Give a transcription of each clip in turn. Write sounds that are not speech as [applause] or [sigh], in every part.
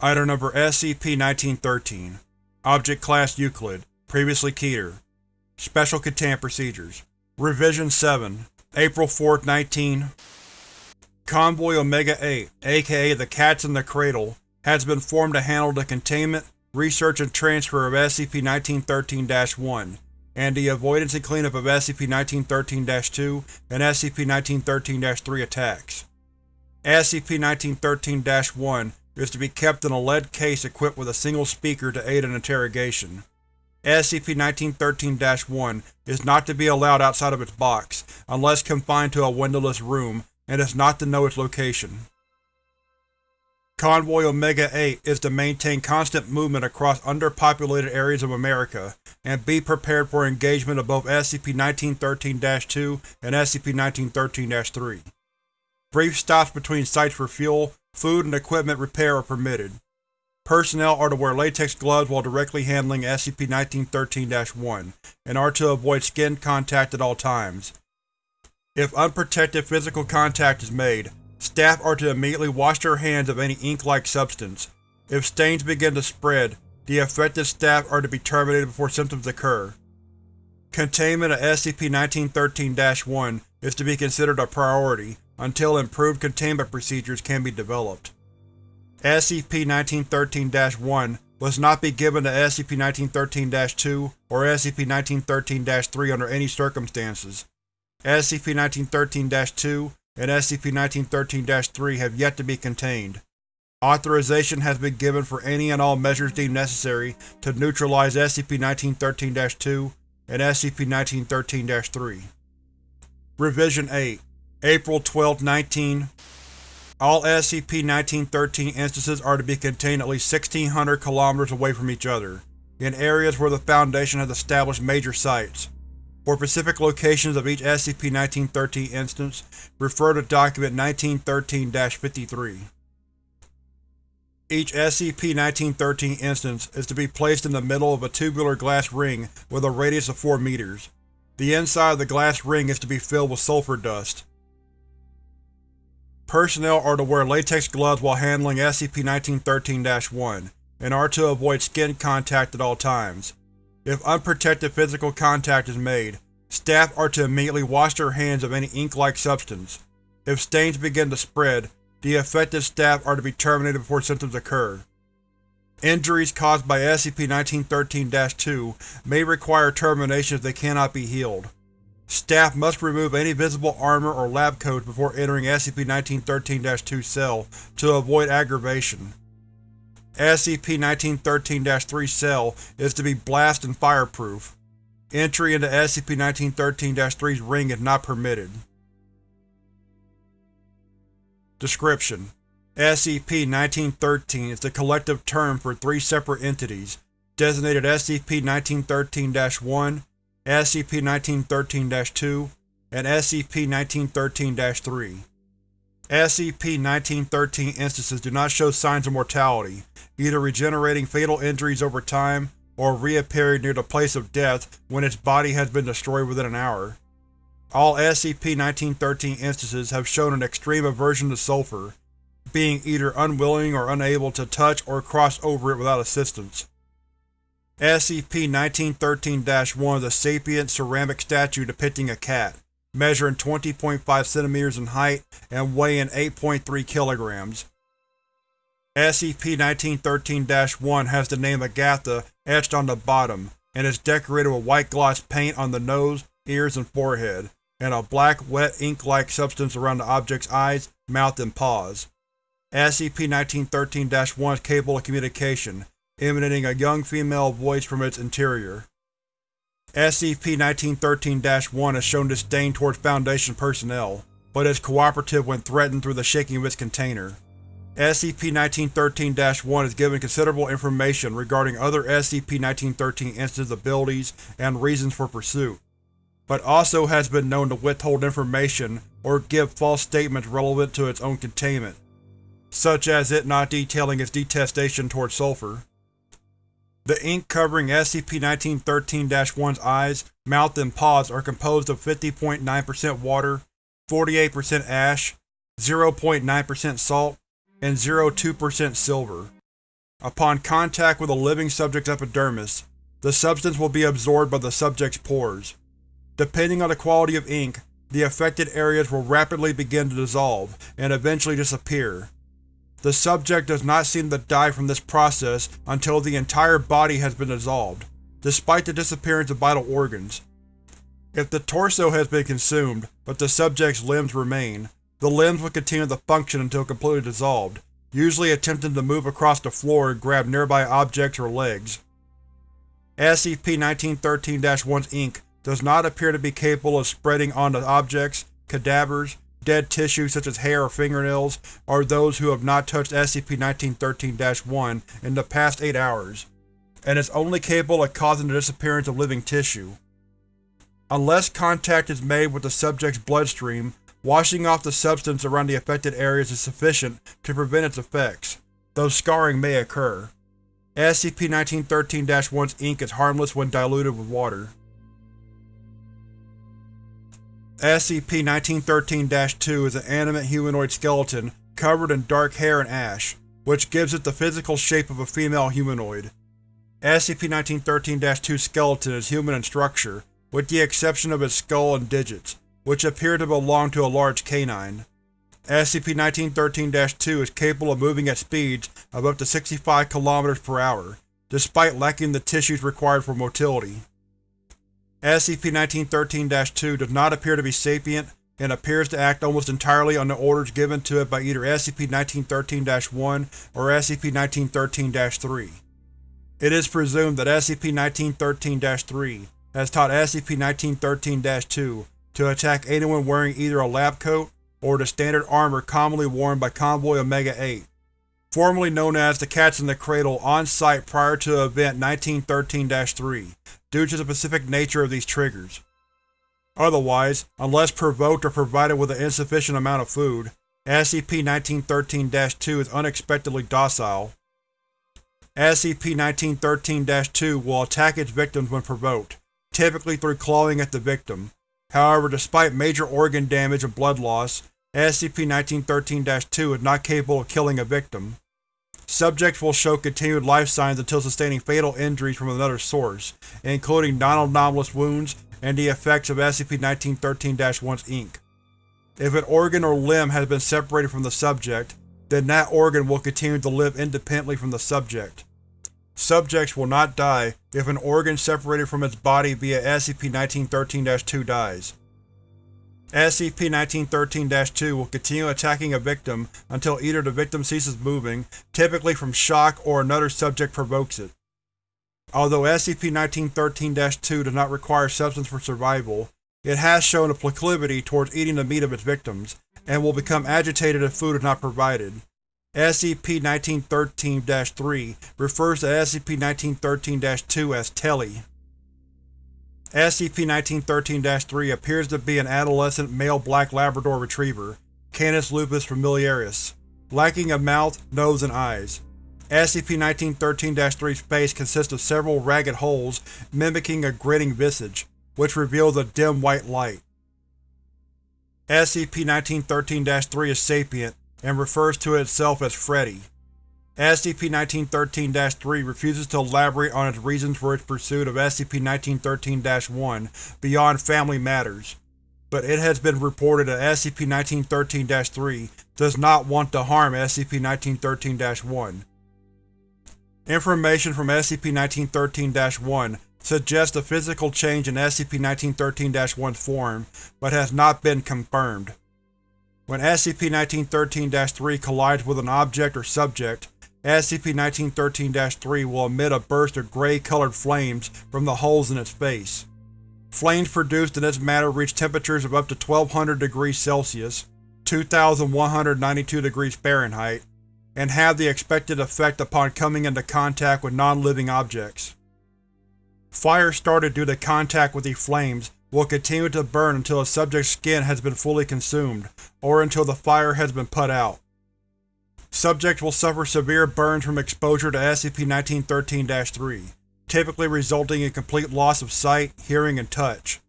Item number SCP-1913 Object Class Euclid Previously Keter. Special Containment Procedures. Revision 7 April 4, 19 Convoy Omega-8, aka the Cats in the Cradle, has been formed to handle the containment, research, and transfer of SCP-1913-1, and the avoidance and cleanup of SCP-1913-2 and SCP-1913-3 attacks. SCP-1913-1 is to be kept in a lead case equipped with a single speaker to aid in interrogation. SCP-1913-1 is not to be allowed outside of its box, unless confined to a windowless room, and is not to know its location. Convoy Omega-8 is to maintain constant movement across underpopulated areas of America, and be prepared for engagement of both SCP-1913-2 and SCP-1913-3. Brief stops between sites for fuel, food, and equipment repair are permitted. Personnel are to wear latex gloves while directly handling SCP-1913-1, and are to avoid skin contact at all times. If unprotected physical contact is made, staff are to immediately wash their hands of any ink-like substance. If stains begin to spread, the affected staff are to be terminated before symptoms occur. Containment of SCP-1913-1 is to be considered a priority, until improved containment procedures can be developed. SCP-1913-1 must not be given to SCP-1913-2 or SCP-1913-3 under any circumstances. SCP-1913-2 and SCP-1913-3 have yet to be contained. Authorization has been given for any and all measures deemed necessary to neutralize SCP-1913-2 and SCP-1913-3. Revision 8 April 12, 19 All SCP-1913 instances are to be contained at least 1600 km away from each other, in areas where the Foundation has established major sites. For specific locations of each SCP-1913 instance, refer to Document 1913-53. Each SCP-1913 instance is to be placed in the middle of a tubular glass ring with a radius of 4 meters. The inside of the glass ring is to be filled with sulfur dust. Personnel are to wear latex gloves while handling SCP-1913-1, and are to avoid skin contact at all times. If unprotected physical contact is made, staff are to immediately wash their hands of any ink-like substance. If stains begin to spread, the affected staff are to be terminated before symptoms occur. Injuries caused by SCP-1913-2 may require termination if they cannot be healed. Staff must remove any visible armor or lab coats before entering SCP-1913-2 cell to avoid aggravation. SCP-1913-3 cell is to be blast and fireproof. Entry into SCP-1913-3's ring is not permitted. Description: SCP-1913 is the collective term for three separate entities, designated SCP-1913-1, SCP-1913-2, and SCP-1913-3. SCP-1913 instances do not show signs of mortality, either regenerating fatal injuries over time or reappearing near the place of death when its body has been destroyed within an hour. All SCP-1913 instances have shown an extreme aversion to sulfur, being either unwilling or unable to touch or cross over it without assistance. SCP-1913-1 is a sapient ceramic statue depicting a cat, measuring 20.5 cm in height and weighing 8.3 kg. SCP-1913-1 has the name Agatha etched on the bottom, and is decorated with white gloss paint on the nose, ears, and forehead, and a black, wet ink-like substance around the object's eyes, mouth, and paws. SCP-1913-1 is capable of communication, emanating a young female voice from its interior. SCP-1913-1 has shown disdain towards Foundation personnel, but is cooperative when threatened through the shaking of its container. SCP-1913-1 is given considerable information regarding other SCP-1913 instances' abilities and reasons for pursuit, but also has been known to withhold information or give false statements relevant to its own containment, such as it not detailing its detestation towards sulfur. The ink covering SCP-1913-1's eyes, mouth, and paws are composed of 50.9% water, 48% ash, 0.9% salt, and 0.2% silver. Upon contact with a living subject's epidermis, the substance will be absorbed by the subject's pores. Depending on the quality of ink, the affected areas will rapidly begin to dissolve, and eventually disappear. The subject does not seem to die from this process until the entire body has been dissolved, despite the disappearance of vital organs. If the torso has been consumed, but the subject's limbs remain, the limbs will continue to function until completely dissolved, usually attempting to move across the floor and grab nearby objects or legs. SCP-1913-1's ink does not appear to be capable of spreading onto objects, cadavers, dead tissue such as hair or fingernails, are those who have not touched SCP-1913-1 in the past 8 hours, and is only capable of causing the disappearance of living tissue. Unless contact is made with the subject's bloodstream, washing off the substance around the affected areas is sufficient to prevent its effects, though scarring may occur. SCP-1913-1's ink is harmless when diluted with water. SCP-1913-2 is an animate humanoid skeleton covered in dark hair and ash, which gives it the physical shape of a female humanoid. SCP-1913-2's skeleton is human in structure, with the exception of its skull and digits, which appear to belong to a large canine. SCP-1913-2 is capable of moving at speeds of up to 65 km per hour, despite lacking the tissues required for motility. SCP-1913-2 does not appear to be sapient and appears to act almost entirely on the orders given to it by either SCP-1913-1 or SCP-1913-3. It is presumed that SCP-1913-3 has taught SCP-1913-2 to attack anyone wearing either a lab coat or the standard armor commonly worn by Convoy Omega-8, formerly known as the Cats in the Cradle on-site prior to Event 1913-3, due to the specific nature of these triggers. Otherwise, unless provoked or provided with an insufficient amount of food, SCP-1913-2 is unexpectedly docile. SCP-1913-2 will attack its victims when provoked, typically through clawing at the victim. However, despite major organ damage and blood loss, SCP-1913-2 is not capable of killing a victim. Subjects will show continued life signs until sustaining fatal injuries from another source, including non-anomalous wounds and the effects of SCP-1913-1's ink. If an organ or limb has been separated from the subject, then that organ will continue to live independently from the subject. Subjects will not die if an organ separated from its body via SCP-1913-2 dies. SCP-1913-2 will continue attacking a victim until either the victim ceases moving, typically from shock or another subject provokes it. Although SCP-1913-2 does not require substance for survival, it has shown a proclivity towards eating the meat of its victims, and will become agitated if food is not provided. SCP-1913-3 refers to SCP-1913-2 as Telly. SCP-1913-3 appears to be an adolescent male black Labrador retriever, Canis lupus familiaris, lacking a mouth, nose, and eyes. SCP-1913-3's face consists of several ragged holes mimicking a grinning visage, which reveals a dim white light. SCP-1913-3 is sapient, and refers to itself as Freddy. SCP-1913-3 refuses to elaborate on its reasons for its pursuit of SCP-1913-1 beyond family matters, but it has been reported that SCP-1913-3 does not want to harm SCP-1913-1. Information from SCP-1913-1 suggests a physical change in SCP-1913-1's form, but has not been confirmed. When SCP-1913-3 collides with an object or subject, SCP-1913-3 will emit a burst of gray-colored flames from the holes in its face. Flames produced in this matter reach temperatures of up to 1200 degrees Celsius 2192 degrees Fahrenheit, and have the expected effect upon coming into contact with non-living objects. Fire started due to contact with these flames will continue to burn until a subject's skin has been fully consumed, or until the fire has been put out. Subjects will suffer severe burns from exposure to SCP-1913-3, typically resulting in complete loss of sight, hearing, and touch.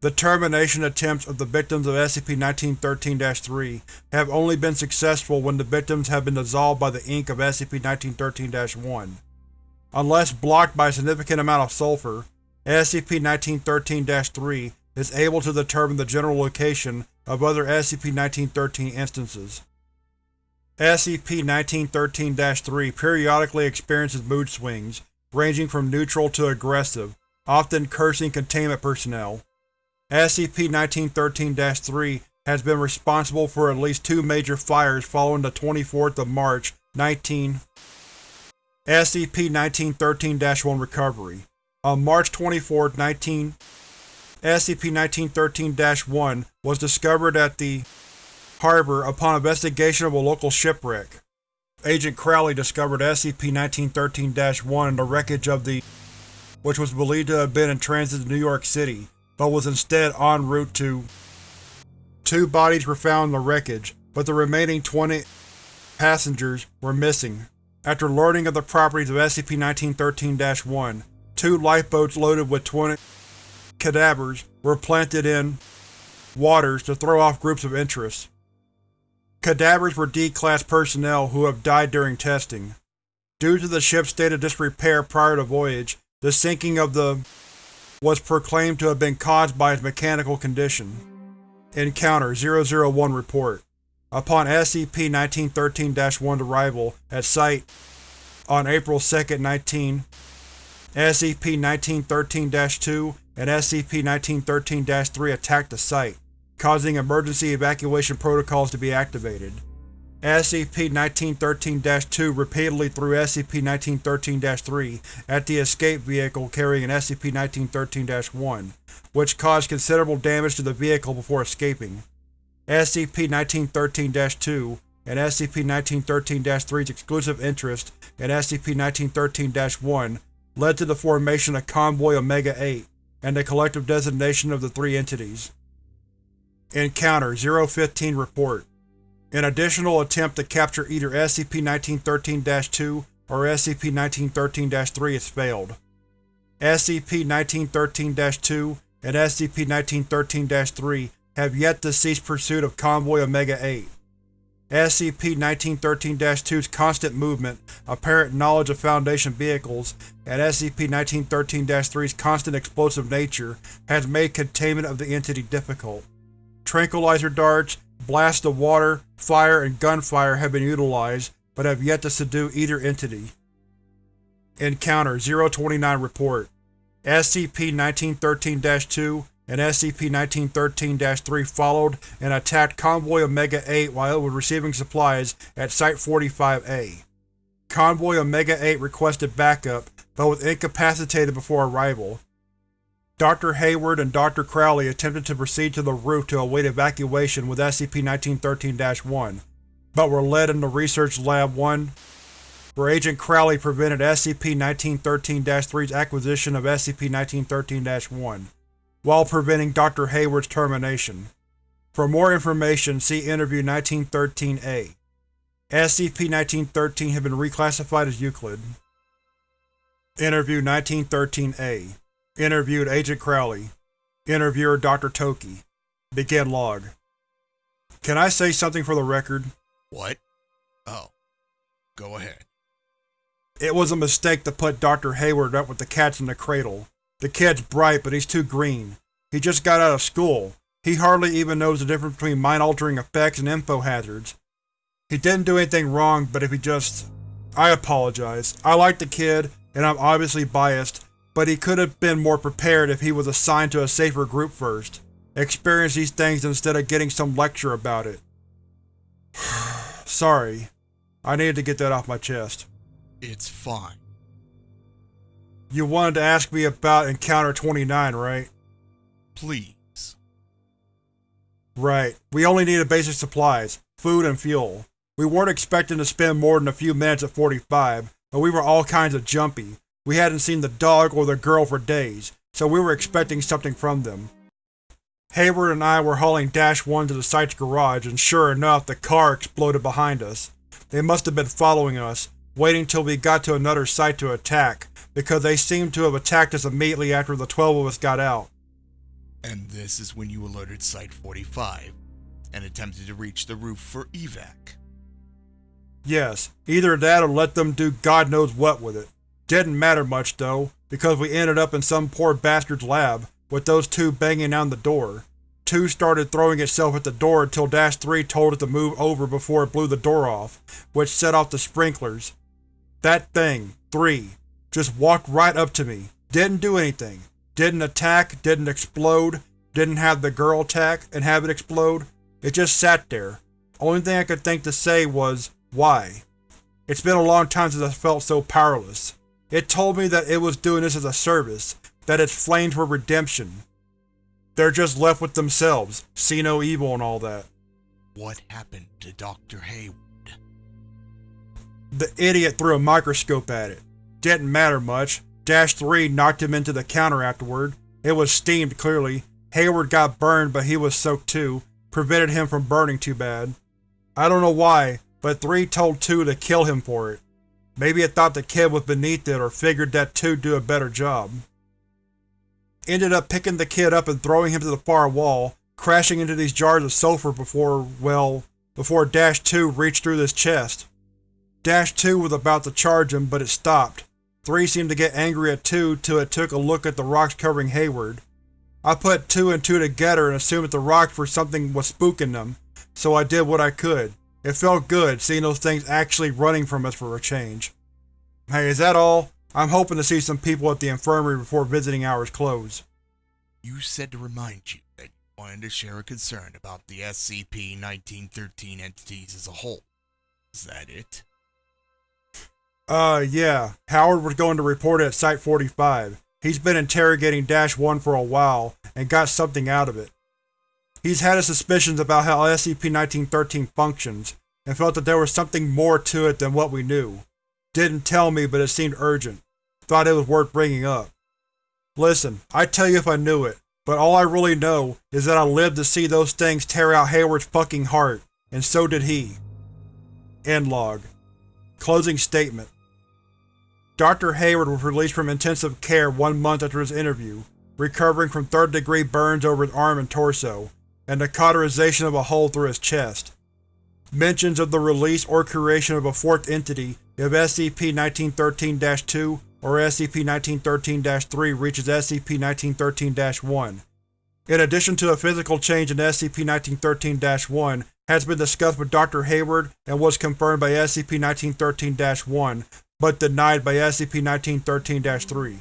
The termination attempts of the victims of SCP-1913-3 have only been successful when the victims have been dissolved by the ink of SCP-1913-1. Unless blocked by a significant amount of sulfur, SCP-1913-3 is able to determine the general location of other SCP-1913 instances. SCP-1913-3 periodically experiences mood swings, ranging from neutral to aggressive, often cursing containment personnel. SCP-1913-3 has been responsible for at least two major fires following the 24th of March, 19 SCP-1913-1 Recovery On March 24, 19 SCP-1913-1 was discovered at the harbor upon investigation of a local shipwreck. Agent Crowley discovered SCP-1913-1 in the wreckage of the which was believed to have been in transit to New York City, but was instead en route to Two bodies were found in the wreckage, but the remaining 20 passengers were missing. After learning of the properties of SCP-1913-1, two lifeboats loaded with 20 cadavers were planted in waters to throw off groups of interest. Cadavers were D-Class personnel who have died during testing. Due to the ship's state of disrepair prior to voyage, the sinking of the was proclaimed to have been caused by its mechanical condition. Encounter 001 Report Upon SCP-1913-1's arrival at Site on April 2, 19, SCP-1913-2 and SCP-1913-3 attacked the site, causing emergency evacuation protocols to be activated. SCP-1913-2 repeatedly threw SCP-1913-3 at the escape vehicle carrying SCP-1913-1, which caused considerable damage to the vehicle before escaping. SCP-1913-2 and SCP-1913-3's exclusive interest in SCP-1913-1 led to the formation of Convoy Omega-8 and the collective designation of the three entities. Encounter 015 Report An additional attempt to capture either SCP-1913-2 or SCP-1913-3 has failed. SCP-1913-2 and SCP-1913-3 have yet to cease pursuit of Convoy Omega-8. SCP-1913-2's constant movement, apparent knowledge of Foundation vehicles, and SCP-1913-3's constant explosive nature has made containment of the entity difficult. Tranquilizer darts, blasts of water, fire, and gunfire have been utilized, but have yet to subdue either entity. Encounter 029 Report SCP-1913-2 and SCP-1913-3 followed and attacked Convoy Omega-8 while it was receiving supplies at Site-45-A. Convoy Omega-8 requested backup, but was incapacitated before arrival. Dr. Hayward and Dr. Crowley attempted to proceed to the roof to await evacuation with SCP-1913-1, but were led into Research Lab 1, where Agent Crowley prevented SCP-1913-3's acquisition of SCP-1913-1 while preventing Dr. Hayward's termination. For more information, see Interview 1913-A. SCP-1913 had been reclassified as Euclid. Interview 1913-A Interviewed Agent Crowley Interviewer Dr. Toki Begin log Can I say something for the record? What? Oh. Go ahead. It was a mistake to put Dr. Hayward up with the cats in the cradle. The kid's bright, but he's too green. He just got out of school. He hardly even knows the difference between mind-altering effects and info hazards. He didn't do anything wrong, but if he just… I apologize. I like the kid, and I'm obviously biased, but he could have been more prepared if he was assigned to a safer group first. Experience these things instead of getting some lecture about it. [sighs] Sorry. I needed to get that off my chest. It's fine. You wanted to ask me about Encounter 29, right? Please. Right. We only needed basic supplies, food and fuel. We weren't expecting to spend more than a few minutes at 45, but we were all kinds of jumpy. We hadn't seen the dog or the girl for days, so we were expecting something from them. Hayward and I were hauling Dash 1 to the site's garage and sure enough the car exploded behind us. They must have been following us, waiting till we got to another site to attack, because they seemed to have attacked us immediately after the twelve of us got out. And this is when you alerted Site-45 and attempted to reach the roof for evac. Yes, either that or let them do God knows what with it. Didn't matter much though, because we ended up in some poor bastard's lab, with those two banging on the door. Two started throwing itself at the door until Dash 3 told it to move over before it blew the door off, which set off the sprinklers. That thing, 3, just walked right up to me, didn't do anything, didn't attack, didn't explode, didn't have the girl attack and have it explode, it just sat there. Only thing I could think to say was, why? It's been a long time since I felt so powerless. It told me that it was doing this as a service, that its flames were redemption. They're just left with themselves, see no evil and all that. What happened to Dr. Hayward? The idiot threw a microscope at it. Didn't matter much. Dash 3 knocked him into the counter afterward. It was steamed, clearly. Hayward got burned, but he was soaked too. Prevented him from burning too bad. I don't know why, but 3 told 2 to kill him for it. Maybe it thought the kid was beneath it or figured that 2'd do a better job. Ended up picking the kid up and throwing him to the far wall, crashing into these jars of sulfur before, well, before Dash 2 reached through his chest. Dash 2 was about to charge him, but it stopped. 3 seemed to get angry at 2 till it took a look at the rocks covering Hayward. I put 2 and 2 together and assumed that the rocks were something was spooking them, so I did what I could. It felt good, seeing those things actually running from us for a change. Hey, is that all? I'm hoping to see some people at the infirmary before visiting hours close. You said to remind you that you wanted to share a concern about the SCP-1913 entities as a whole. Is that it? Uh, yeah. Howard was going to report it at Site-45. He's been interrogating Dash-1 for a while, and got something out of it. He's had his suspicions about how SCP-1913 functions, and felt that there was something more to it than what we knew. Didn't tell me, but it seemed urgent. Thought it was worth bringing up. Listen, I'd tell you if I knew it, but all I really know is that I lived to see those things tear out Hayward's fucking heart, and so did he. End log. Closing statement. Dr. Hayward was released from intensive care one month after his interview, recovering from third-degree burns over his arm and torso, and the cauterization of a hole through his chest. Mentions of the release or creation of a fourth entity if SCP-1913-2 or SCP-1913-3 reaches SCP-1913-1. In addition to a physical change in SCP-1913-1 has been discussed with Dr. Hayward and was confirmed by SCP-1913-1, but denied by SCP-1913-3.